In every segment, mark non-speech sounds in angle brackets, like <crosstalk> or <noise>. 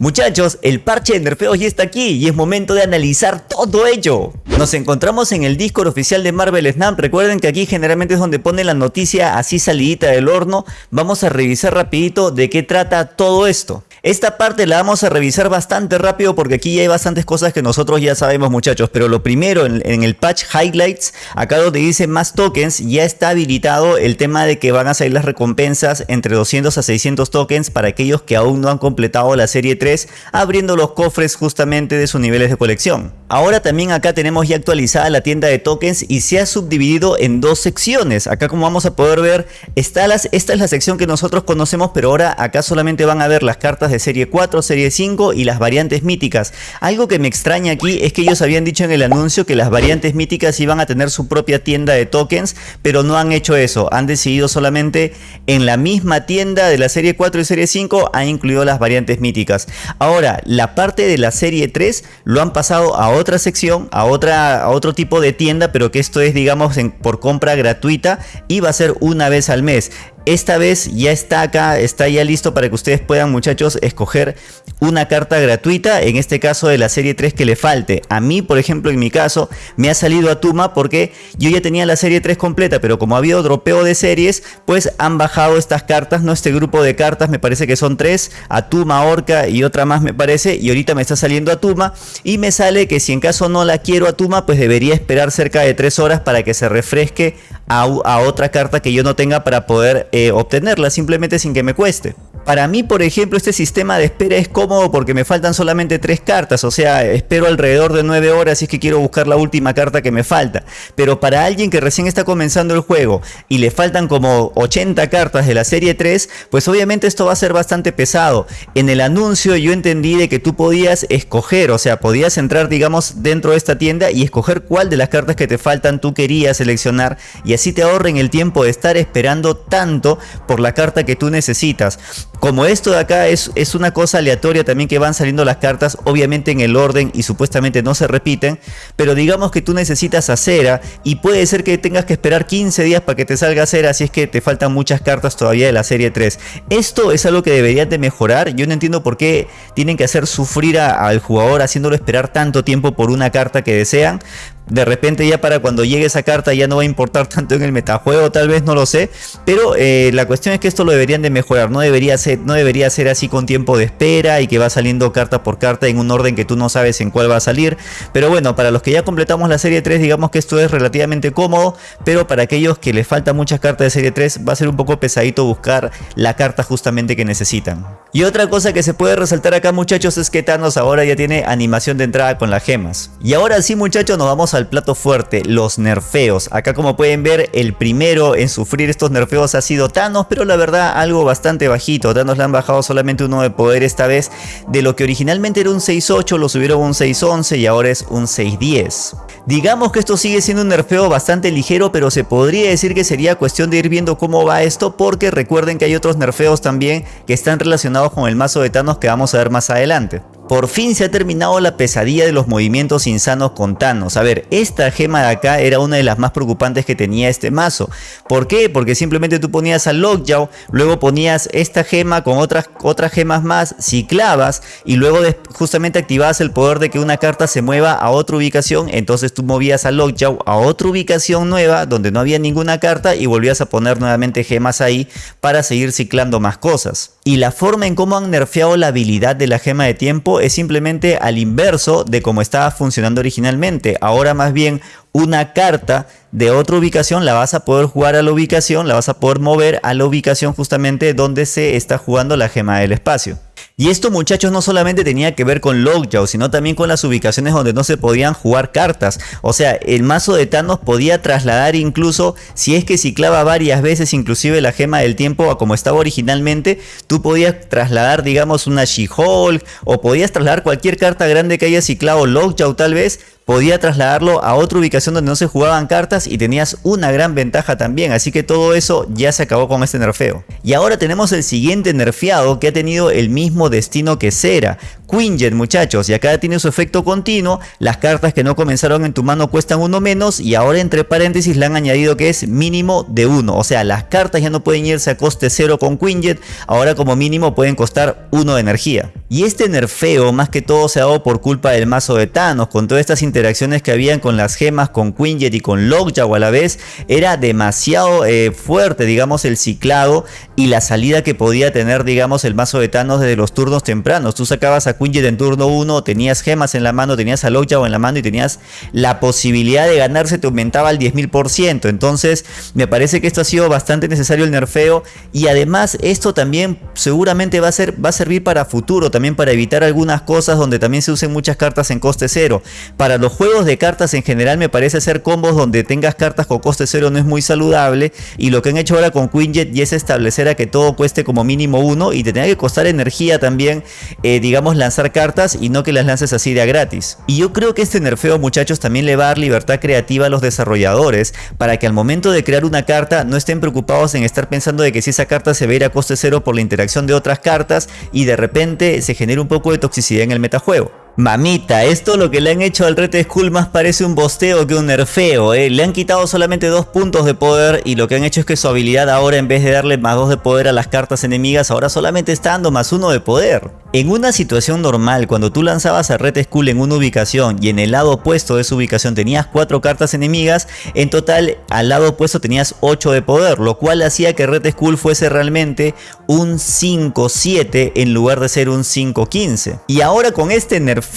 Muchachos, el parche de nerfeos ya está aquí y es momento de analizar todo ello. Nos encontramos en el Discord oficial de Marvel Snap. Recuerden que aquí generalmente es donde pone la noticia así salidita del horno. Vamos a revisar rapidito de qué trata todo esto. Esta parte la vamos a revisar bastante rápido porque aquí ya hay bastantes cosas que nosotros ya sabemos muchachos. Pero lo primero en, el patch highlights, acá donde dice más tokens, ya está habilitado el tema de que van a salir las recompensas entre 200 a 600 tokens para aquellos que aún no han completado la serie 3, abriendo los cofres justamente de sus niveles de colección. Ahora también acá tenemos ya actualizada la tienda de tokens y se ha subdividido en dos secciones. Acá como vamos a poder ver, está las, esta es la sección que nosotros conocemos, pero ahora acá solamente van a ver las cartas de serie 4, serie 5 y las variantes míticas. Algo que me extraña aquí es que ellos habían dicho en el anuncio que las variantes míticas iban a tener su propia tienda de tokens, pero no han hecho eso. Han decidido solamente en la misma tienda de la serie 4 y serie 5 han incluido las variantes míticas. Ahora, la parte de la serie 3 lo han pasado a otra sección, a, otra, a otro tipo de tienda, pero que esto es digamos por compra gratuita y va a ser una vez al mes. Esta vez ya está acá, está ya listo para que ustedes puedan muchachos escoger una carta gratuita, en este caso de la serie 3 que le falte. A mí, por ejemplo, en mi caso, me ha salido Atuma porque yo ya tenía la serie 3 completa, pero como ha habido dropeo de series, pues han bajado estas cartas, ¿no? Este grupo de cartas me parece que son tres, Atuma, Orca y otra más me parece, y ahorita me está saliendo Atuma, y me sale que si en caso no la quiero Atuma, pues debería esperar cerca de 3 horas para que se refresque a, otra carta que yo no tenga para poder eh, obtenerla simplemente sin que me cueste. Para mí, por ejemplo, este sistema de espera es cómodo porque me faltan solamente tres cartas, o sea, espero alrededor de 9 horas si es que quiero buscar la última carta que me falta. Pero para alguien que recién está comenzando el juego y le faltan como 80 cartas de la serie 3, pues obviamente esto va a ser bastante pesado. En el anuncio yo entendí de que tú podías escoger, o sea, podías entrar digamos dentro de esta tienda y escoger cuál de las cartas que te faltan tú querías seleccionar y así te ahorren el tiempo de estar esperando tanto por la carta que tú necesitas. Como esto de acá es, es una cosa aleatoria también que van saliendo las cartas, obviamente en el orden y supuestamente no se repiten, pero digamos que tú necesitas acera y puede ser que tengas que esperar 15 días para que te salga acera si es que te faltan muchas cartas todavía de la serie 3. Esto es algo que deberían de mejorar, yo no entiendo por qué tienen que hacer sufrir al jugador haciéndolo esperar tanto tiempo por una carta que desean, de repente ya para cuando llegue esa carta ya no va a importar <laughs> tanto en el metajuego, tal vez no lo sé. Pero eh, la cuestión es que esto lo deberían de mejorar. No debería, ser, no debería ser así con tiempo de espera y que va saliendo carta por carta en un orden que tú no sabes en cuál va a salir. Pero bueno, para los que ya completamos la serie 3 digamos que esto es relativamente cómodo. Pero para aquellos que les faltan muchas cartas de serie 3 va a ser un poco pesadito buscar la carta justamente que necesitan. Y otra cosa que se puede resaltar acá muchachos es que Thanos ahora ya tiene animación de entrada con las gemas. Y ahora sí muchachos nos vamos al plato fuerte, los nerfeos. Acá como pueden ver el primero en sufrir estos nerfeos ha sido Thanos, pero la verdad algo bastante bajito. Thanos le han bajado solamente uno de poder esta vez. De lo que originalmente era un 6.8 lo subieron a un 6.11 y ahora es un 6.10. Digamos que esto sigue siendo un nerfeo bastante ligero, pero se podría decir que sería cuestión de ir viendo cómo va esto porque recuerden que hay otros nerfeos también que están relacionados con el mazo de Thanos que vamos a ver más adelante. Por fin se ha terminado la pesadilla de los movimientos insanos con Thanos. A ver, esta gema de acá era una de las más preocupantes que tenía este mazo. ¿Por qué? Porque simplemente tú ponías a Lockjaw, luego ponías esta gema con otras, otras gemas más, ciclabas y luego justamente activabas el poder de que una carta se mueva a otra ubicación. Entonces tú movías a Lockjaw a otra ubicación nueva donde no había ninguna carta y volvías a poner nuevamente gemas ahí para seguir ciclando más cosas. Y la forma en cómo han nerfeado la habilidad de la gema de tiempo es simplemente al inverso de cómo estaba funcionando originalmente. Ahora más bien una carta de otra ubicación la vas a poder jugar a la ubicación, la vas a poder mover a la ubicación justamente donde se está jugando la gema del espacio. Y esto muchachos no solamente tenía que ver con Lockjaw, sino también con las ubicaciones donde no se podían jugar cartas. O sea, el mazo de Thanos podía trasladar incluso, si es que ciclaba varias veces inclusive la gema del tiempo a como estaba originalmente, tú podías trasladar digamos una She-Hulk o podías trasladar cualquier carta grande que haya ciclado Lockjaw tal vez podía trasladarlo a otra ubicación donde no se jugaban cartas y tenías una gran ventaja también, así que todo eso ya se acabó con este nerfeo. Y ahora tenemos el siguiente nerfeado que ha tenido el mismo destino que Cera, Quinjet muchachos, y acá tiene su efecto continuo, las cartas que no comenzaron en tu mano cuestan uno menos y ahora entre paréntesis le han añadido que es mínimo de uno, o sea las cartas ya no pueden irse a coste cero con Quinjet, ahora como mínimo pueden costar uno de energía. Y este nerfeo más que todo se ha dado por culpa del mazo de Thanos, con todas estas interacciones que habían con las gemas, con Quinjet y con Lockjaw a la vez, era demasiado eh, fuerte digamos el ciclado y la salida que podía tener digamos el mazo de Thanos desde los turnos tempranos. Tú sacabas a Quinjet en turno 1, tenías gemas en la mano, tenías a Lockjaw en la mano y tenías la posibilidad de ganarse te aumentaba al 10.000%. Entonces me parece que esto ha sido bastante necesario el nerfeo y además esto también seguramente va a, ser, va a servir para futuro también para evitar algunas cosas donde también se usen muchas cartas en coste cero. Para los juegos de cartas en general me parece ser combos donde tengas cartas con coste cero no es muy saludable y lo que han hecho ahora con Quinjet y es establecer a que todo cueste como mínimo uno y te tenga que costar energía también, eh, digamos, lanzar cartas y no que las lances así de a gratis. Y yo creo que este nerfeo muchachos también le va a dar libertad creativa a los desarrolladores para que al momento de crear una carta no estén preocupados en estar pensando de que si esa carta se va a a coste cero por la interacción de otras cartas y de repente se genera un poco de toxicidad en el metajuego. Mamita, esto lo que le han hecho al Red Skull más parece un bosteo que un nerfeo, ¿eh? Le han quitado solamente dos puntos de poder y lo que han hecho es que su habilidad ahora en vez de darle más dos de poder a las cartas enemigas, ahora solamente está dando más uno de poder. En una situación normal, cuando tú lanzabas a Red Skull en una ubicación y en el lado opuesto de su ubicación tenías cuatro cartas enemigas, en total al lado opuesto tenías 8 de poder, lo cual hacía que Red Skull fuese realmente un 5-7 en lugar de ser un 5-15. Y ahora con este nerfeo,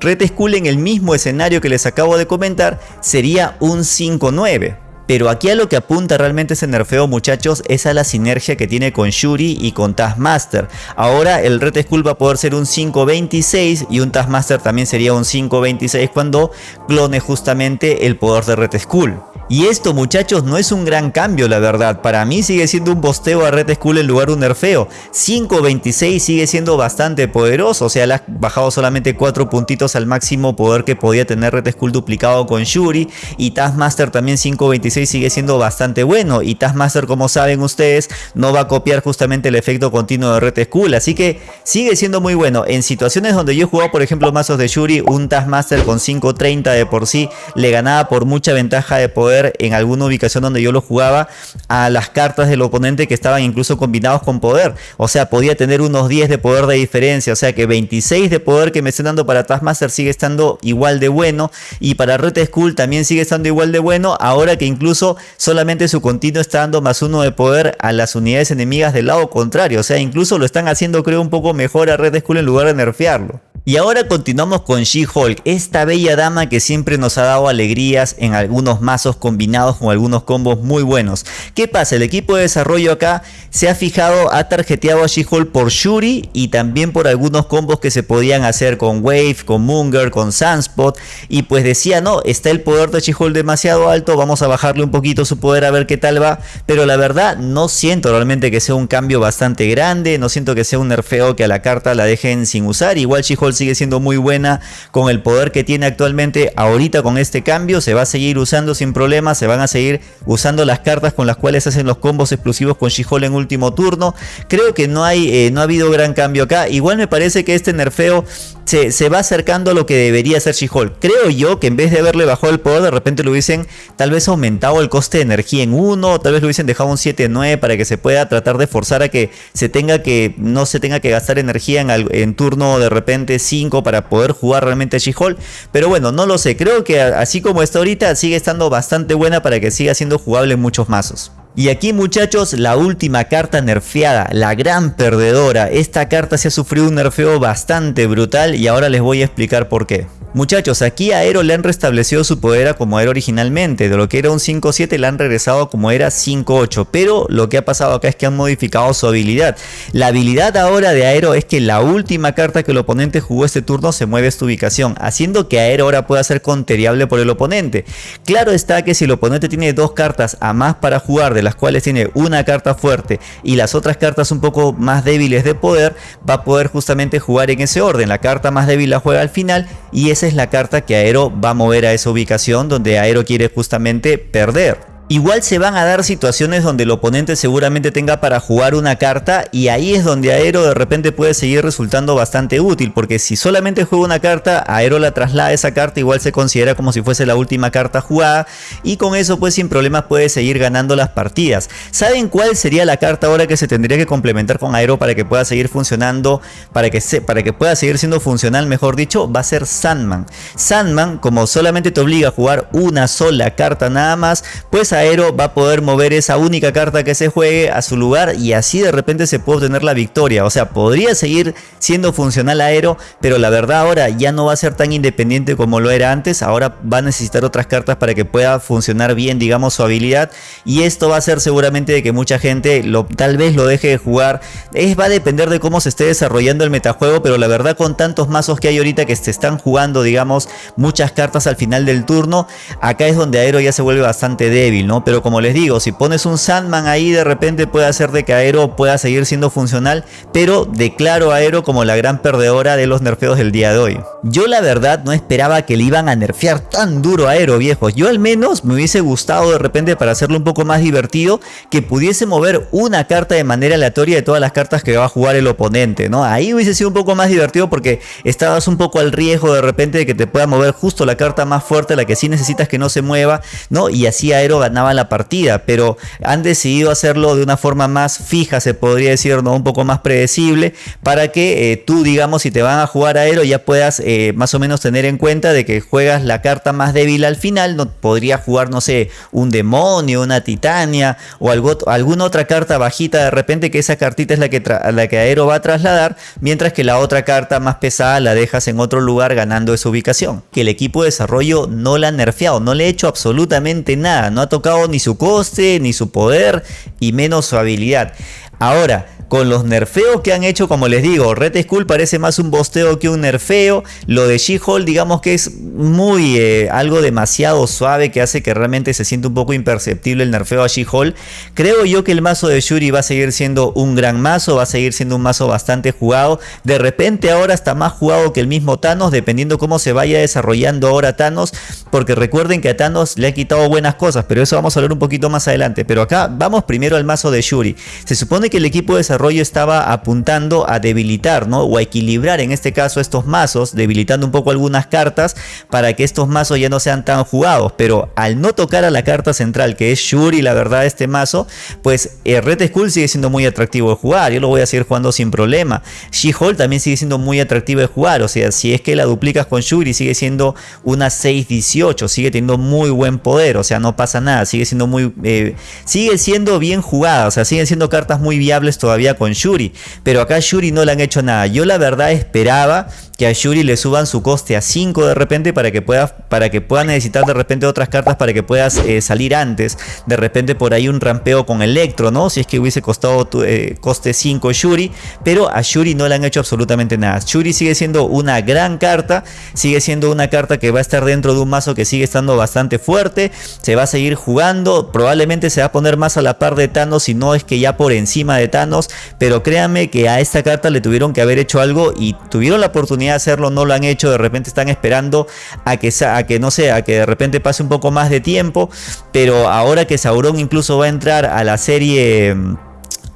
Red Skull en el mismo escenario que les acabo de comentar sería un 5-9. Pero aquí a lo que apunta realmente ese nerfeo muchachos es a la sinergia que tiene con Shuri y con Taskmaster. Ahora el Red Skull va a poder ser un 5.26 y un Taskmaster también sería un 5.26 cuando clone justamente el poder de Red Skull. Y esto muchachos no es un gran cambio la verdad, para mí sigue siendo un bosteo a Red Skull en lugar de un nerfeo. 5.26 sigue siendo bastante poderoso, o sea le ha bajado solamente 4 puntitos al máximo poder que podía tener Red Skull duplicado con Shuri y Taskmaster también 5.26 sigue siendo bastante bueno y Taskmaster como saben ustedes no va a copiar justamente el efecto continuo de Red Skull, así que sigue siendo muy bueno. En situaciones donde yo he jugado por ejemplo mazos de Shuri, un Taskmaster con 5.30 de por sí le ganaba por mucha ventaja de poder en alguna ubicación donde yo lo jugaba a las cartas del oponente que estaban incluso combinados con poder. O sea, podía tener unos 10 de poder de diferencia. O sea que 26 de poder que me estén dando para Taskmaster sigue estando igual de bueno. Y para Red Skull también sigue estando igual de bueno. Ahora que incluso solamente su continuo está dando más uno de poder a las unidades enemigas del lado contrario. O sea, incluso lo están haciendo creo un poco mejor a Red Skull en lugar de nerfearlo. Y ahora continuamos con She-Hulk, esta bella dama que siempre nos ha dado alegrías en algunos mazos combinados con algunos combos muy buenos. ¿Qué pasa? El equipo de desarrollo acá se ha fijado, ha tarjeteado a She-Hulk por Shuri y también por algunos combos que se podían hacer con Wave, con Munger, con Sunspot y pues decía no, está el poder de She-Hulk demasiado alto, vamos a bajarle un poquito su poder a ver qué tal va, pero la verdad no siento realmente que sea un cambio bastante grande, no siento que sea un nerfeo que a la carta la dejen sin usar, igual She-Hulk sigue siendo muy buena con el poder que tiene actualmente. Ahorita con este cambio se va a seguir usando sin problemas. Se van a seguir usando las cartas con las cuales hacen los combos explosivos con she en último turno. Creo que no, hay, eh, no ha habido gran cambio acá. Igual me parece que este nerfeo se, va acercando a lo que debería ser She-Hulk. Creo yo que en vez de haberle bajado el poder, de repente lo hubiesen tal vez aumentado el coste de energía en uno, tal vez lo hubiesen dejado un 7-9 para que se pueda tratar de forzar a que se tenga que, no se tenga que gastar energía en, en turno de repente 5 para poder jugar realmente She-Hulk. Pero bueno, no lo sé, creo que así como está ahorita, sigue estando bastante buena para que siga siendo jugable en muchos mazos. Y aquí muchachos, la última carta nerfeada, la gran perdedora. Esta carta se ha sufrido un nerfeo bastante brutal y ahora les voy a explicar por qué. Muchachos, aquí a Aero le han restablecido su poder como era originalmente, de lo que era un 5-7 le han regresado como era 5-8, pero lo que ha pasado acá es que han modificado su habilidad. La habilidad ahora de Aero es que la última carta que el oponente jugó este turno se mueve a esta ubicación, haciendo que Aero ahora pueda ser conteriable por el oponente. Claro está que si el oponente tiene dos cartas a más para jugar de las cuales tiene una carta fuerte y las otras cartas un poco más débiles de poder, va a poder justamente jugar en ese orden. La carta más débil la juega al final y esa es la carta que Aero va a mover a esa ubicación donde Aero quiere justamente perder. Igual se van a dar situaciones donde el oponente seguramente tenga para jugar una carta y ahí es donde Aero de repente puede seguir resultando bastante útil porque si solamente juega una carta, Aero la traslada esa carta igual se considera como si fuese la última carta jugada y con eso pues sin problemas puede seguir ganando las partidas. ¿Saben cuál sería la carta ahora que se tendría que complementar con Aero para que pueda seguir funcionando, para que, se, para que pueda seguir siendo funcional mejor dicho? Va a ser Sandman. Sandman como solamente te obliga a jugar una sola carta nada más, pues Aero va a poder mover esa única carta que se juegue a su lugar y así de repente se puede obtener la victoria. O sea, podría seguir siendo funcional Aero, pero la verdad ahora ya no va a ser tan independiente como lo era antes. Ahora va a necesitar otras cartas para que pueda funcionar bien, digamos, su habilidad. Y esto va a ser seguramente de que mucha gente lo, tal vez lo deje de jugar. Es, va a depender de cómo se esté desarrollando el metajuego, pero la verdad con tantos mazos que hay ahorita que se están jugando, digamos, muchas cartas al final del turno, acá es donde Aero ya se vuelve bastante débil. ¿No? Pero como les digo, si pones un Sandman ahí de repente puede hacer de que Aero pueda seguir siendo funcional, pero declaro a Aero como la gran perdedora de los nerfeos del día de hoy. Yo la verdad no esperaba que le iban a nerfear tan duro a Aero, viejos. Yo al menos me hubiese gustado de repente para hacerlo un poco más divertido que pudiese mover una carta de manera aleatoria de todas las cartas que va a jugar el oponente, ¿no? Ahí hubiese sido un poco más divertido porque estabas un poco al riesgo de repente de que te pueda mover justo la carta más fuerte, la que sí necesitas que no se mueva, ¿no? Y así Aero la partida, pero han decidido hacerlo de una forma más fija, se podría decir, ¿no? un poco más predecible, para que eh, tú, digamos, si te van a jugar aero, ya puedas eh, más o menos tener en cuenta de que juegas la carta más débil al final, no podría jugar, no sé, un demonio, una titania o alguna otra carta bajita de repente, que esa cartita es la que, la que aero va a trasladar, mientras que la otra carta más pesada la dejas en otro lugar ganando esa ubicación. Que el equipo de desarrollo no la ha nerfeado, no le ha hecho absolutamente nada, no ha tocado ni su coste, ni su poder y menos su habilidad. Ahora, con los nerfeos que han hecho, como les digo, Red Skull parece más un bosteo que un nerfeo. Lo de She-Hulk, digamos que es muy eh, algo demasiado suave que hace que realmente se sienta un poco imperceptible el nerfeo a She-Hulk. Creo yo que el mazo de Shuri va a seguir siendo un gran mazo, va a seguir siendo un mazo bastante jugado. De repente ahora está más jugado que el mismo Thanos, dependiendo cómo se vaya desarrollando ahora Thanos. Porque recuerden que a Thanos le ha quitado buenas cosas, pero eso vamos a hablar un poquito más adelante. Pero acá vamos primero al mazo de Shuri. Se supone que el equipo de desarrollo estaba apuntando a debilitar, ¿no? O a equilibrar en este caso estos mazos, debilitando un poco algunas cartas para que estos mazos ya no sean tan jugados. Pero al no tocar a la carta central, que es Shuri, la verdad, este mazo, pues el Red Skull sigue siendo muy atractivo de jugar. Yo lo voy a seguir jugando sin problema. She-Hulk también sigue siendo muy atractivo de jugar. O sea, si es que la duplicas con Shuri, sigue siendo una 6-18, sigue teniendo muy buen poder. O sea, no pasa nada, sigue siendo muy. Eh, sigue siendo bien jugada. O sea, siguen siendo cartas muy viables todavía con Shuri. Pero acá Shuri no le han hecho nada. Yo la verdad esperaba que a Shuri le suban su coste a 5 de repente para que pueda, para que pueda necesitar de repente otras cartas para que puedas eh, salir antes. De repente por ahí un rampeo con Electro, ¿no? Si es que hubiese costado eh, coste 5 Shuri. Pero a Shuri no le han hecho absolutamente nada. Shuri sigue siendo una gran carta. Sigue siendo una carta que va a estar dentro de un mazo que sigue estando bastante fuerte. Se va a seguir jugando. Probablemente se va a poner más a la par de Thanos. Si no es que ya por encima de Thanos. Pero créanme que a esta carta le tuvieron que haber hecho algo. Y tuvieron la oportunidad hacerlo, no lo han hecho, de repente están esperando a que, a que no sé, a que de repente pase un poco más de tiempo, pero ahora que Sauron incluso va a entrar a la serie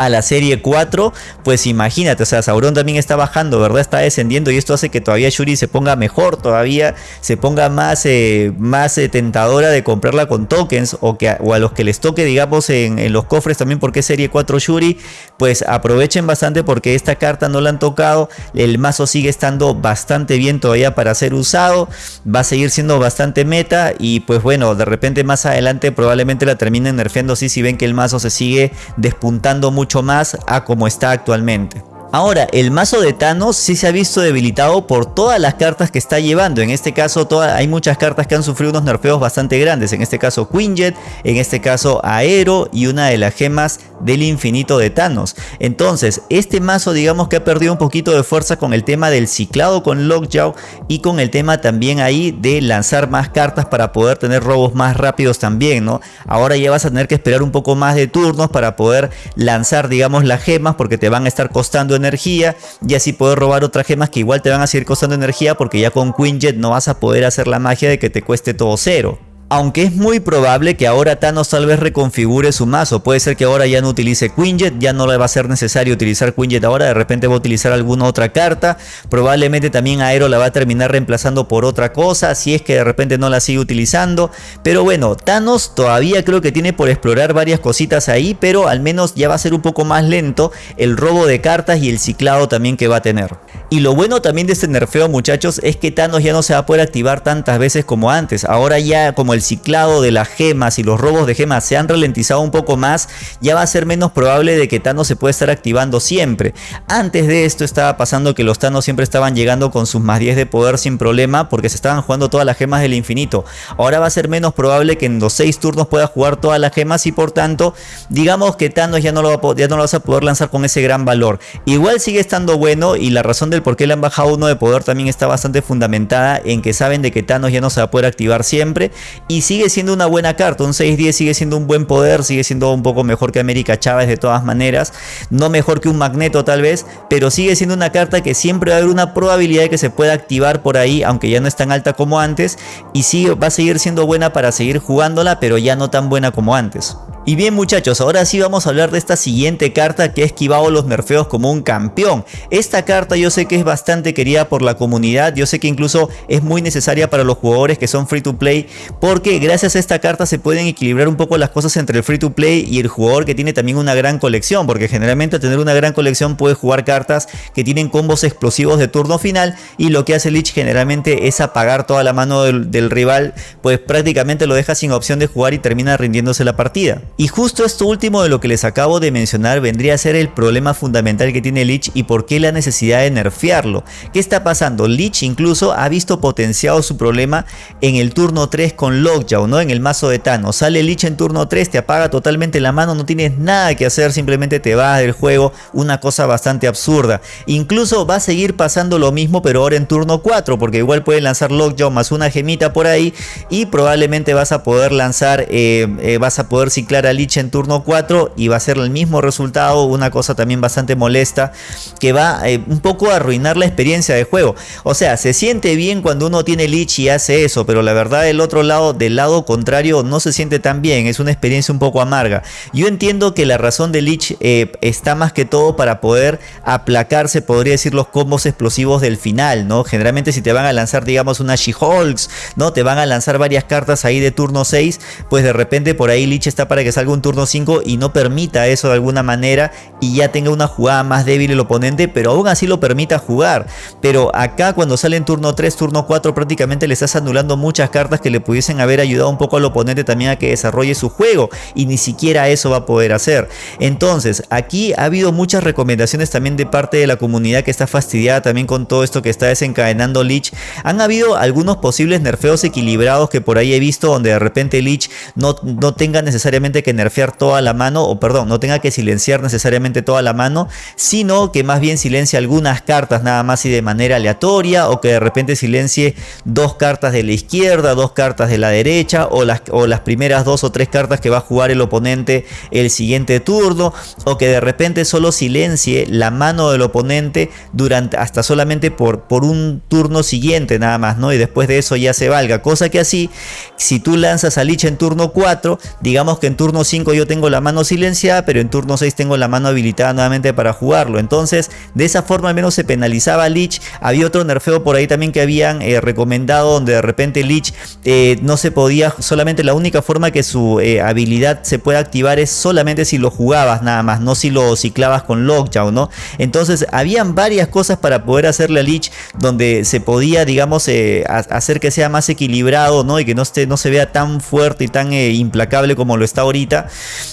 a la serie 4, pues imagínate, o sea, Sauron también está bajando, ¿verdad? Está descendiendo y esto hace que todavía Shuri se ponga mejor, todavía se ponga más, eh, más eh, tentadora de comprarla con tokens o, que, o a los que les toque, digamos, en, los cofres también porque es serie 4 Shuri, pues aprovechen bastante porque esta carta no la han tocado, el mazo sigue estando bastante bien todavía para ser usado, va a seguir siendo bastante meta y pues bueno, de repente más adelante probablemente la terminen nerfeando si ven que el mazo se sigue despuntando mucho más a como está actualmente. Ahora, el mazo de Thanos sí se ha visto debilitado por todas las cartas que está llevando. En este caso hay muchas cartas que han sufrido unos nerfeos bastante grandes. En este caso Quinjet, en este caso Aero y una de las gemas del infinito de Thanos. Entonces, este mazo digamos que ha perdido un poquito de fuerza con el tema del ciclado con Lockjaw y con el tema también ahí de lanzar más cartas para poder tener robos más rápidos también, ¿no? Ahora ya vas a tener que esperar un poco más de turnos para poder lanzar digamos las gemas porque te van a estar costando energía y así poder robar otras gemas que igual te van a seguir costando energía porque ya con Quinjet no vas a poder hacer la magia de que te cueste todo cero. Aunque es muy probable que ahora Thanos tal vez reconfigure su mazo. Puede ser que ahora ya no utilice Quinjet, ya no le va a ser necesario utilizar Quinjet ahora. De repente va a utilizar alguna otra carta. Probablemente también Aero la va a terminar reemplazando por otra cosa. Si es que de repente no la sigue utilizando. Pero bueno, Thanos todavía creo que tiene por explorar varias cositas ahí. Pero al menos ya va a ser un poco más lento el robo de cartas y el ciclado también que va a tener. Y lo bueno también de este nerfeo muchachos es que Thanos ya no se va a poder activar tantas veces como antes. Ahora ya como el ciclado de las gemas y los robos de gemas se han ralentizado un poco más, ya va a ser menos probable de que Thanos se pueda estar activando siempre. Antes de esto estaba pasando que los Thanos siempre estaban llegando con sus más 10 de poder sin problema porque se estaban jugando todas las gemas del infinito. Ahora va a ser menos probable que en los 6 turnos pueda jugar todas las gemas y por tanto digamos que Thanos ya no, lo ya no lo vas a poder lanzar con ese gran valor. Igual sigue estando bueno y la razón del por qué le han bajado uno de poder también está bastante fundamentada en que saben de que Thanos ya no se va a poder activar siempre y sigue siendo una buena carta. Un 6-10 sigue siendo un buen poder, sigue siendo un poco mejor que América Chávez de todas maneras. No mejor que un Magneto tal vez, pero sigue siendo una carta que siempre va a haber una probabilidad de que se pueda activar por ahí, aunque ya no es tan alta como antes. Y sí, va a seguir siendo buena para seguir jugándola, pero ya no tan buena como antes. Y bien muchachos, ahora sí vamos a hablar de esta siguiente carta que ha esquivado los nerfeos como un campeón. Esta carta yo sé que es bastante querida por la comunidad, yo sé que incluso es muy necesaria para los jugadores que son free to play porque gracias a esta carta se pueden equilibrar un poco las cosas entre el free to play y el jugador que tiene también una gran colección porque generalmente tener una gran colección puede jugar cartas que tienen combos explosivos de turno final y lo que hace Lich generalmente es apagar toda la mano del rival pues prácticamente lo deja sin opción de jugar y termina rindiéndose la partida. Y justo esto último de lo que les acabo de mencionar vendría a ser el problema fundamental que tiene Lich y por qué la necesidad de nerfearlo. ¿Qué está pasando? Lich incluso ha visto potenciado su problema en el turno 3 con Lockjaw, ¿no? En el mazo de Thanos. Sale Lich en turno 3, te apaga totalmente la mano, no tienes nada que hacer, simplemente te vas del juego, una cosa bastante absurda. Incluso va a seguir pasando lo mismo, pero ahora en turno 4, porque igual puede lanzar Lockjaw más una gemita por ahí y probablemente vas a poder lanzar, eh, eh, vas a poder ciclar Lich en turno 4 y va a ser el mismo resultado, una cosa también bastante molesta que va eh, un poco a arruinar la experiencia de juego. O sea, se siente bien cuando uno tiene Lich y hace eso, pero la verdad del otro lado, del lado contrario, no se siente tan bien, es una experiencia un poco amarga. Yo entiendo que la razón de Lich eh, está más que todo para poder aplacarse, podría decir, los combos explosivos del final, ¿no? Generalmente si te van a lanzar, digamos, una She-Hulks, ¿no? Te van a lanzar varias cartas ahí de turno 6, pues de repente por ahí Lich está para que salga un turno 5 y no permita eso de alguna manera y ya tenga una jugada más débil el oponente, pero aún así lo permita jugar. Pero acá cuando sale en turno 3, turno 4 prácticamente le estás anulando muchas cartas que le pudiesen haber ayudado un poco al oponente también a que desarrolle su juego y ni siquiera eso va a poder hacer. Entonces aquí ha habido muchas recomendaciones también de parte de la comunidad que está fastidiada también con todo esto que está desencadenando Lich. Han habido algunos posibles nerfeos equilibrados que por ahí he visto donde de repente Lich no, no tenga necesariamente que nerfear toda la mano, o perdón, no tenga que silenciar necesariamente toda la mano, sino que más bien silencie algunas cartas nada más y de manera aleatoria, o que de repente silencie dos cartas de la izquierda, dos cartas de la derecha, o las, o las primeras dos o tres cartas que va a jugar el oponente el siguiente turno, o que de repente solo silencie la mano del oponente durante hasta solamente por, por un turno siguiente nada más, ¿no? Y después de eso ya se valga, cosa que así, si tú lanzas a Lich en turno 4, digamos que en turno 5 yo tengo la mano silenciada, pero en turno 6 tengo la mano habilitada nuevamente para jugarlo. Entonces, de esa forma al menos se penalizaba a Lich. Había otro nerfeo por ahí también que habían eh, recomendado, donde de repente Lich eh, no se podía, solamente la única forma que su eh, habilidad se puede activar es solamente si lo jugabas nada más, no si lo ciclabas con Lockjaw, ¿no? Entonces, habían varias cosas para poder hacerle a Lich donde se podía, digamos, hacer que sea más equilibrado, ¿no? Y que no, esté, no se vea tan fuerte y tan implacable como lo está ahorita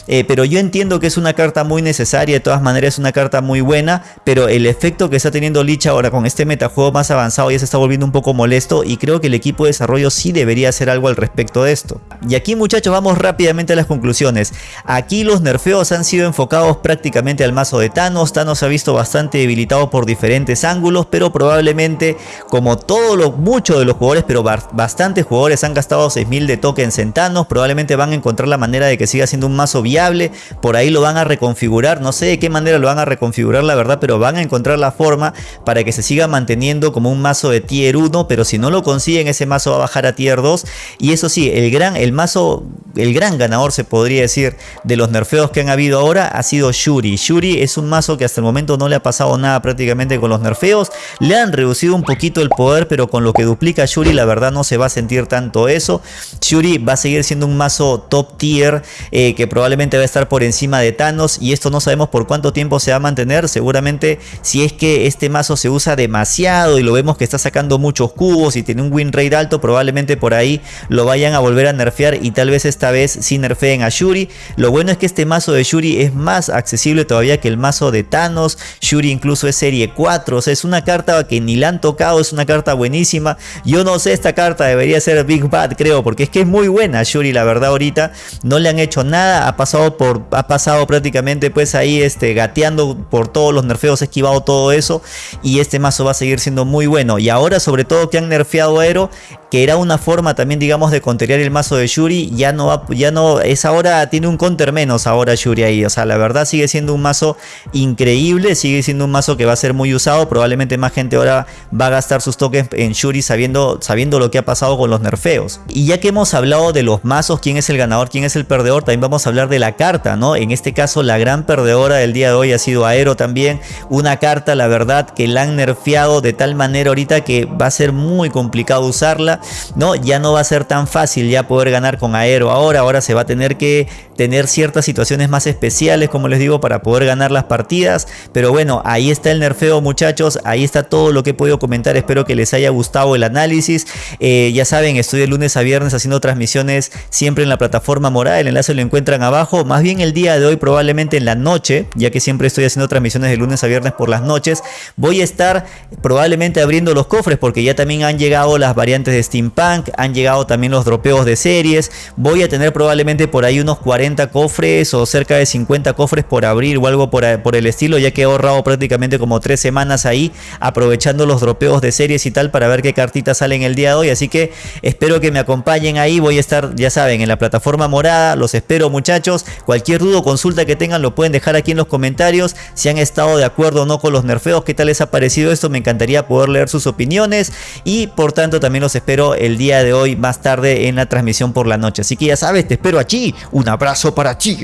Eh, pero yo entiendo que es una carta muy necesaria, de todas maneras es una carta muy buena, pero el efecto que está teniendo Lich ahora con este metajuego más avanzado ya se está volviendo un poco molesto y creo que el equipo de desarrollo sí debería hacer algo al respecto de esto. Y aquí muchachos vamos rápidamente a las conclusiones. Aquí los nerfeos han sido enfocados prácticamente al mazo de Thanos. Thanos se ha visto bastante debilitado por diferentes ángulos, pero probablemente como todo lo mucho de los jugadores, pero bastantes jugadores han gastado 6000 de tokens en Thanos, probablemente van a encontrar la manera de que siga siendo un mazo viable, por ahí lo van a reconfigurar, no sé de qué manera lo van a reconfigurar la verdad, pero van a encontrar la forma para que se siga manteniendo como un mazo de tier 1, pero si no lo consiguen ese mazo va a bajar a tier 2 y eso sí, el gran el mazo el gran ganador se podría decir de los nerfeos que han habido ahora ha sido Shuri. Shuri es un mazo que hasta el momento no le ha pasado nada prácticamente con los nerfeos. Le han reducido un poquito el poder, pero con lo que duplica Shuri la verdad no se va a sentir tanto eso. Shuri va a seguir siendo un mazo top tier eh, que probablemente va a estar por encima de Thanos y esto no sabemos por cuánto tiempo se va a mantener. Seguramente si es que este mazo se usa demasiado y lo vemos que está sacando muchos cubos y tiene un win rate alto, probablemente por ahí lo vayan a volver a nerfear y tal vez esta vez sí nerfeen a Shuri. Lo bueno es que este mazo de Shuri es más accesible todavía que el mazo de Thanos. Shuri incluso es serie 4, o sea, es una carta que ni la han tocado, es una carta buenísima. Yo no sé, esta carta debería ser Big Bad, creo, porque es que es muy buena Shuri, la verdad, ahorita. No le han hecho nada, ha pasado por ha pasado prácticamente pues ahí este gateando por todos los nerfeos, esquivado todo eso y este mazo va a seguir siendo muy bueno. Y ahora sobre todo que han nerfeado a Aero, que era una forma también digamos de conterear el mazo de Shuri, ya no va, ya no, es ahora, tiene un counter menos ahora Shuri ahí, o sea la verdad sigue siendo un mazo increíble, sigue siendo un mazo que va a ser muy usado, probablemente más gente ahora va a gastar sus tokens en Shuri sabiendo, sabiendo lo que ha pasado con los nerfeos. Y ya que hemos hablado de los mazos, quién es el ganador, quién es el perdedor, también vamos a hablar de la carta, ¿no? En este caso la gran perdedora del día de hoy ha sido Aero también, una carta la verdad que la han nerfeado de tal manera ahorita que va a ser muy complicado usarla ¿no? Ya no va a ser tan fácil ya poder ganar con Aero ahora, ahora se va a tener que tener ciertas situaciones más especiales, como les digo, para poder ganar las partidas, pero bueno, ahí está el nerfeo muchachos, ahí está todo lo que he podido comentar, espero que les haya gustado el análisis, eh, ya saben, estoy de lunes a viernes haciendo transmisiones siempre en la plataforma morada, el enlace lo encuentran abajo, más bien el día de hoy probablemente en la noche, ya que siempre estoy haciendo transmisiones de lunes a viernes por las noches, voy a estar probablemente abriendo los cofres porque ya también han llegado las variantes de Steampunk, han llegado también los dropeos de series, voy a tener probablemente por ahí unos 40 cofres o cerca de 50 cofres por abrir o algo por, por el estilo, ya que he ahorrado prácticamente como 3 semanas ahí aprovechando los dropeos de series y tal para ver qué cartitas salen el día de hoy, así que espero que me acompañen ahí, voy a estar ya saben en la plataforma morada, los espero muchachos, cualquier duda o consulta que tengan lo pueden dejar aquí en los comentarios, si han estado de acuerdo o no con los nerfeos, qué tal les ha parecido esto, me encantaría poder leer sus opiniones. Y por tanto también los espero el día de hoy más tarde en la transmisión por la noche. Así que ya sabes, te espero allí. Un abrazo para ti.